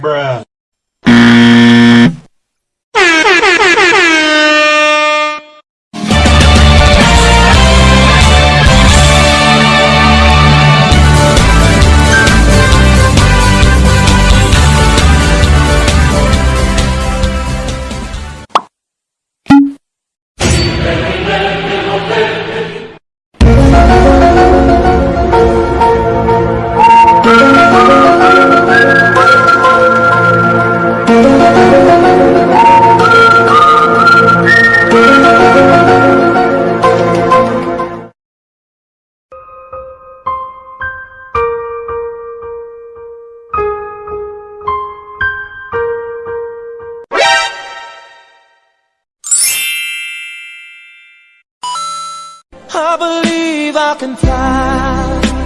Bruh. I believe I can fly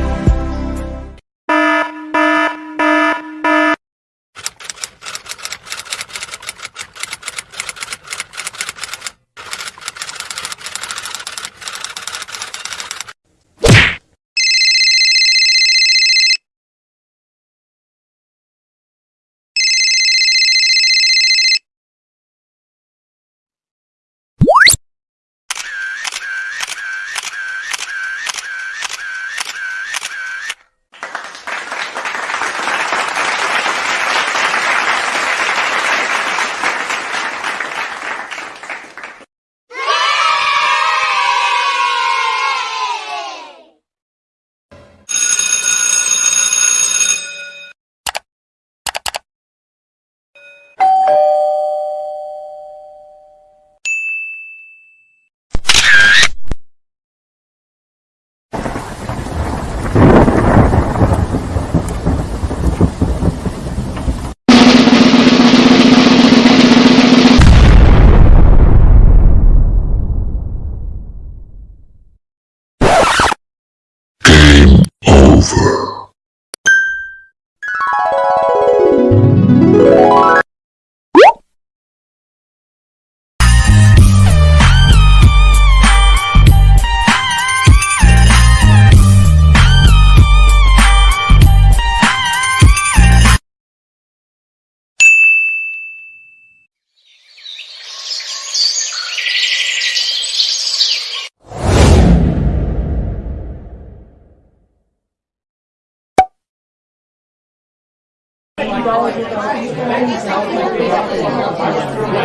包，我觉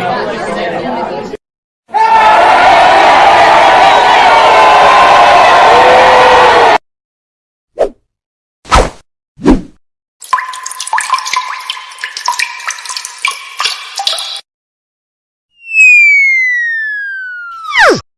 得。